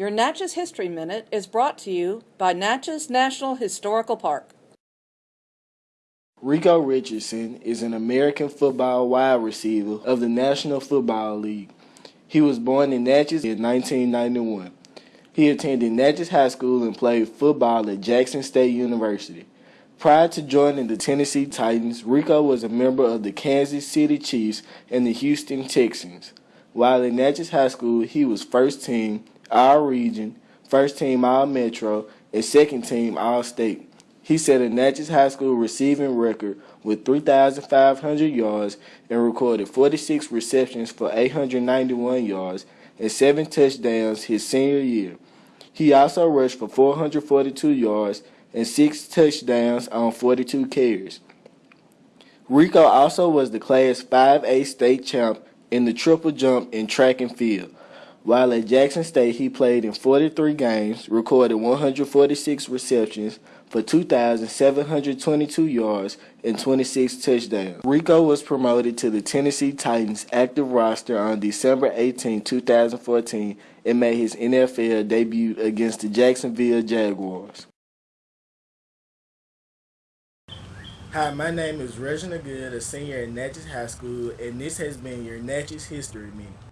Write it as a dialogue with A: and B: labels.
A: Your Natchez History Minute is brought to you by Natchez National Historical Park.
B: Rico Richardson is an American football wide receiver of the National Football League. He was born in Natchez in 1991. He attended Natchez High School and played football at Jackson State University. Prior to joining the Tennessee Titans, Rico was a member of the Kansas City Chiefs and the Houston Texans. While in Natchez High School, he was first team, All Region, first team All Metro, and second team All State. He set a Natchez High School receiving record with 3,500 yards and recorded 46 receptions for 891 yards and 7 touchdowns his senior year. He also rushed for 442 yards and 6 touchdowns on 42 carries. Rico also was the Class 5A state champ in the triple jump in track and field. While at Jackson State, he played in 43 games, recorded 146 receptions for 2,722 yards and 26 touchdowns. Rico was promoted to the Tennessee Titans active roster on December 18, 2014, and made his NFL debut against the Jacksonville Jaguars.
C: Hi, my name is Reginald Good, a senior at Natchez High School, and this has been your Natchez History Minute.